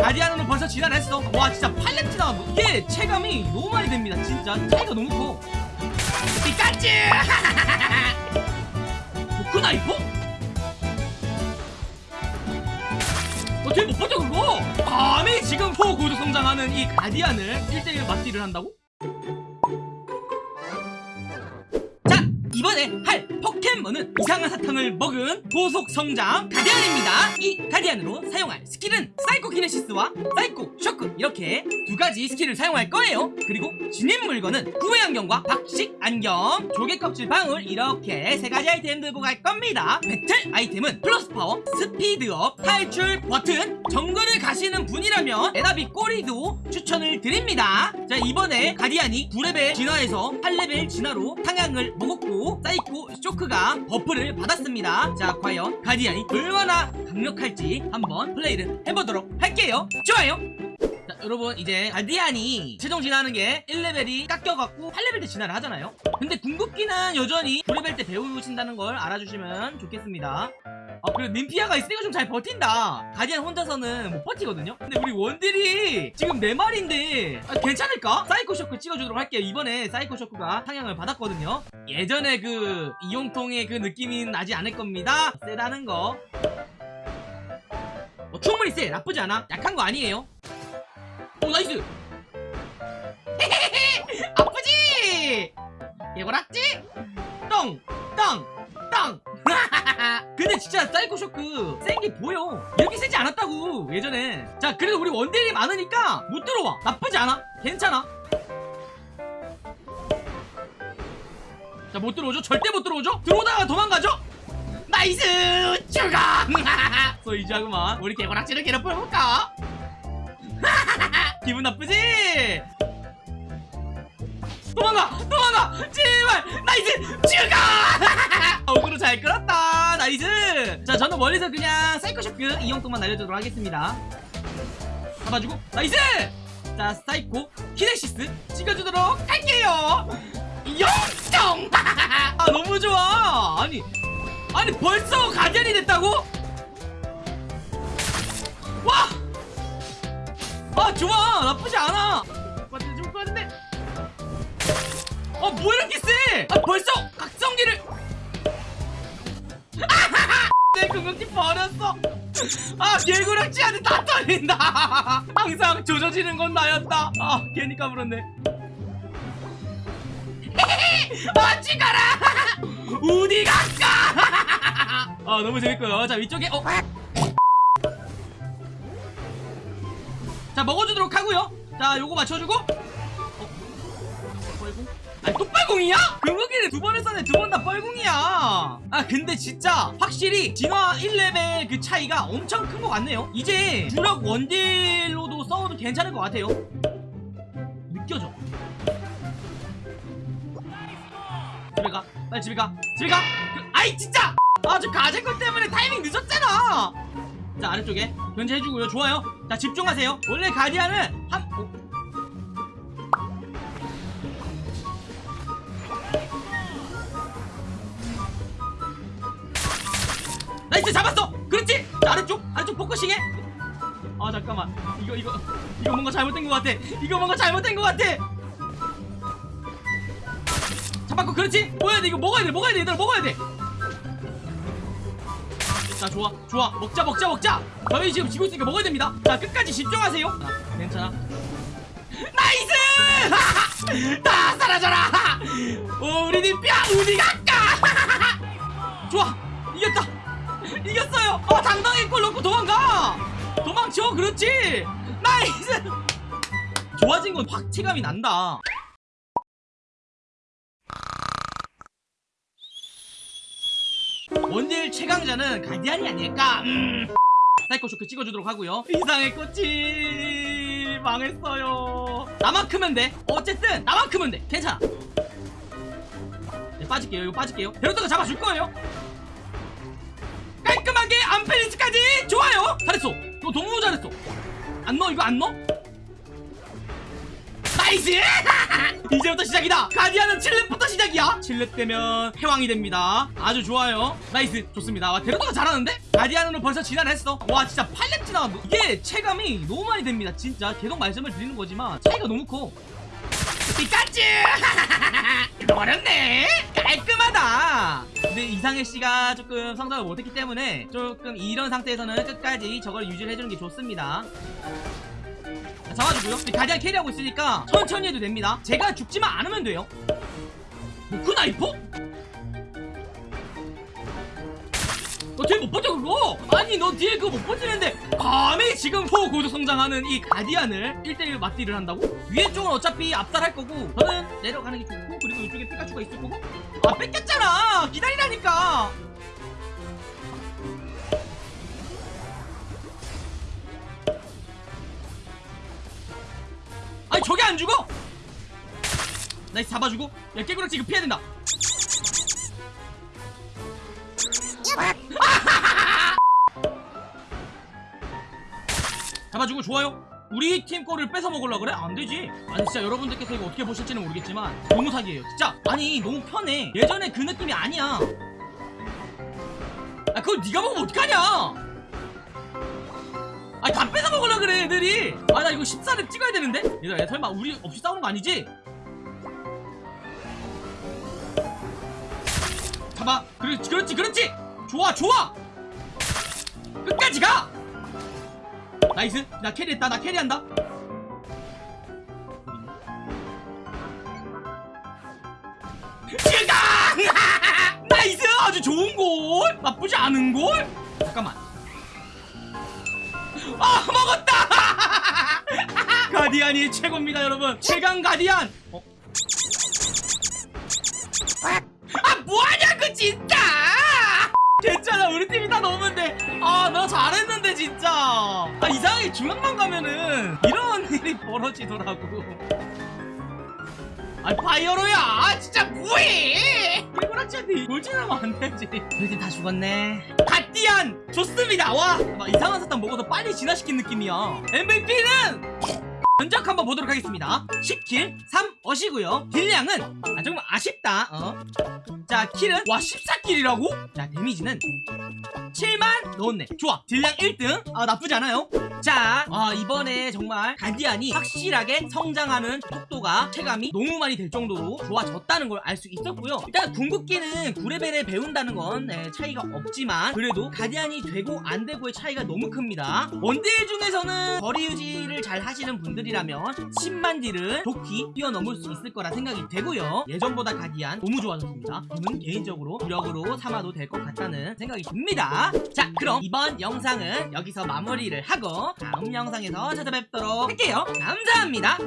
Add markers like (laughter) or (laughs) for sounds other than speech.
가디안으로 벌써 진화했어 와 진짜 팔레티나 이게 체감이 너무 많이 됩니다 진짜 차이가 너무 커 피카츄 모크나이퍼? 어떻게 못 봤죠 그거? 감히 지금 초고속 성장하는 이 가디안을 1대1 맞딜을 한다고? 자 이번에 할 포켓몬은 이상한 사탕을 먹은 고속 성장 가디안입니다. 이 가디안으로 사용할 스킬은 사이코 키네시스와 사이코 쇼크. 이렇게 두 가지 스킬을 사용할 거예요. 그리고 진입 물건은 구애 안경과 박식 안경. 조개 껍질 방울. 이렇게 세 가지 아이템 들고 갈 겁니다. 배틀 아이템은 플러스 파워 스피드업 탈출 버튼. 정글을 가시는 분이라면 에나비꼬리도 추천을 드립니다. 자 이번에 가디안이 9레벨 진화에서 8레벨 진화로 상향을 먹었고 사이코 쇼크 가 buff를 받았습니다. 자 과연 가디안이 얼마나 강력할지 한번 플레이를 해보도록 할게요. 좋아요. 자 여러분 이제 가디안이 최종 진화하는 게 1레벨이 깎여갖고 8레벨 때 진화를 하잖아요. 근데 궁극기는 여전히 9레벨 때 배우신다는 걸 알아주시면 좋겠습니다 아 그래 님피아가 있으니까 좀 잘 버틴다. 가디안 혼자서는 못 버티거든요? 근데 우리 원딜이 지금 4마리인데 아, 괜찮을까? 사이코 쇼크 찍어주도록 할게요. 이번에 사이코 쇼크가 상향을 받았거든요? 예전에 그 이용통의 그 느낌이 나지 않을 겁니다. 세다는 거. 어, 충분히 세. 나쁘지 않아. 약한 거 아니에요. 오 nice! (laughs) 아프지! 개구락지? 똥 똥 똥 (laughs) 근데 진짜 사이코 쇼크 센 게 보여. 이렇게 세지 않았다고 예전에. 자 그래도 우리 원딜이 많으니까 못 들어와. 나쁘지 않아. 괜찮아. 자 못 들어오죠? 절대 못 들어오죠? 들어오다가 도망가죠? nice! 죽어 (laughs) 소이자구만. 우리 개구락지를 괴롭혀볼까? (laughs) 기분 나쁘지? 도망가 제발! nice 죽어! (laughs) 어그로 잘 끌었다 nice 자 저는 멀리서 그냥 사이코쇼크 이용통만 날려주도록 하겠습니다. 잡아주고 nice 자 사이코 키네시스 찍어주도록 할게요. 영정 (laughs) 아 너무 좋아! 아니 아니 벌써 가디안이 됐다고? 와! 아 좋아! 나쁘지 않아 어뭐 이렇게 세? 아 벌써 각성기를. (laughs) 내 궁극기 버렸어. 아 개구락지한테 다 털린다. (laughs) 항상 조져지는 건 나였다. 아 괜히 까불었네. (laughs) 아 죽어라. 우디 갈까? 아 너무 재밌고요. 자 위쪽에 어. 자 먹어주도록 하고요. 자 요거 맞춰주고. 어? 뻘궁? 아니 또 뻘궁이야? 궁극기를 두 번을 썼네 두번 다 뻘궁이야. 아 근데 진짜 확실히 진화 1레벨 그 차이가 엄청 큰 것 같네요. 이제 주력 원딜로도 싸워도 괜찮을 것 같아요. 느껴져. 집에 가. 빨리 집에 가. 집에 가. 그, 아이 진짜! 아 저 가제거 때문에 타이밍 늦었잖아! 자 아래쪽에 견제해주고요. 좋아요. 자 집중하세요. 원래 가디안은 한 어? nice 잡았어! 그렇지? 자 아래쪽 아래쪽 focusing해. 아 잠깐만. 이거 이거 이거 뭔가 잘못된 것 같아. 이거 뭔가 잘못된 것 같아. 잡았고 그렇지? 뭐야 돼 이거 먹어야 돼 먹어야 돼 얘들아 먹어야 돼자 좋아 좋아. 먹자 먹자 먹자. 저희 지금 지고 있으니까 먹어야 됩니다. 자 끝까지 집중하세요. 자, 괜찮아. nice! (laughs) 다 사라져라! 오, 우리 님뼈 우리 갈 당당히 골 넣고 도망가. 도망쳐 그렇지? nice 좋아진 건 팍 체감이 난다. 원딜 최강자는 가디안이 아닐까? 음. 사이코 쇼크 찍어주도록 하고요. 이상해꽃이 망했어요. 나만 크면 돼. 어쨌든 나만 크면 돼. 괜찮아. 네, 빠질게요. 이거 빠질게요. 베로터가 잡아줄 거예요 잘했어. 너 너무 잘했어. 안 넣어 이거 안 넣어? Nice! (laughs) 이제부터 시작이다. 가디안은 7렙부터 시작이야. 7렙 되면 패왕이 됩니다. 아주 좋아요. Nice. 좋습니다. 와 데려다가 잘하는데? 가디안으로 벌써 진화했어. 와 진짜 8렙 지나가 이게 체감이 너무 많이 됩니다. 진짜 계속 말씀을 드리는 거지만 차이가 너무 커. 피카츄 (laughs) 어렵네. 깔끔하다 이상해 씨가 조금 성장을 못했기 때문에 조금 이런 상태에서는 끝까지 저걸 유지를 해주는 게 좋습니다. 자, 잡아주고요. 가디안 캐리하고 있으니까 천천히 해도 됩니다. 제가 죽지만 않으면 돼요. 뭐그 나이퍼? 뒤에 못 버텨 그거? 아니 너 뒤에 그거 못 버티는데 감히 지금 초고속 성장하는 이 가디안을 1대1 맞디를 한다고? 위에 쪽은 어차피 압살할 거고 저는 내려가는 게 좋고 그리고 이쪽에 피카츄가 있을 거고? 아 뺏겼잖아! 기다리라니까! 아니 저게 안 죽어? Nice 잡아주고? 야 깨구락지 이거 피해야 된다 잡아주고 좋아요. 우리 팀 거를 뺏어 먹으려 그래? 안 되지. 아니 진짜 여러분들께서 이거 어떻게 보실지는 모르겠지만 너무 사기예요 진짜. 아니 너무 편해. 예전에 그 느낌이 아니야. 아 그걸 네가 먹으면 어떡하냐? 아니 다 뺏어 먹으려 그래 애들이. 아 나 이거 14렙 찍어야 되는데? 얘들아 야, 설마 우리 없이 싸우는 거 아니지? 잡아. 그렇지 그렇지 그렇지. 좋아 좋아. 끝까지 가 nice. 나 carry했다. 나 carry한다. (laughs) Nice! 아주 좋은골! 나쁘지 않은골! 잠깐만. 아 먹었다! (laughs) 가디안이 최고입니다 여러분. 최강 가디안! 어? 아 뭐하냐고 진짜! (laughs) 괜찮아. 우리 팀이 다 잘했는데 진짜 아 이상하게 중앙만 가면은 이런 (laughs) 일이 벌어지더라고. 아 파이어로야! 아, 진짜 뭐해! 일본학자한테 돌진하면 안 되지. 우리 팀다 죽었네. 갓디안! 좋습니다! 와! 막 이상한 사탕 먹어서 빨리 진화시킨 느낌이야. MVP는 전작 한번 보도록 하겠습니다. 10kill 3어시고요. 딜량은 아 정말 아쉽다. 어. 자 kill은 와 14kill이라고? 자 damage는 7만? 넣었네. 좋아. 딜량 1등? 아 나쁘지 않아요. 자 아, 이번에 정말 가디안이 확실하게 성장하는 속도가 체감이 너무 많이 될 정도로 좋아졌다는 걸 알 수 있었고요. 일단 궁극기는 9레벨에 배운다는 건 네, 차이가 없지만 그래도 가디안이 되고 안 되고의 차이가 너무 큽니다. 원딜 중에서는 거리 유지를 잘 하시는 분들이라면 10만 딜을 좋게 뛰어넘을 수 있을 거라 생각이 되고요. 예전보다 가디안 너무 좋아졌습니다. 저는 개인적으로 무력으로 삼아도 될 것 같다는 생각이 듭자 그럼 이번 영상은 여기서 마무리를 하고 다음 영상에서 찾아뵙도록 할게요. 감사합니다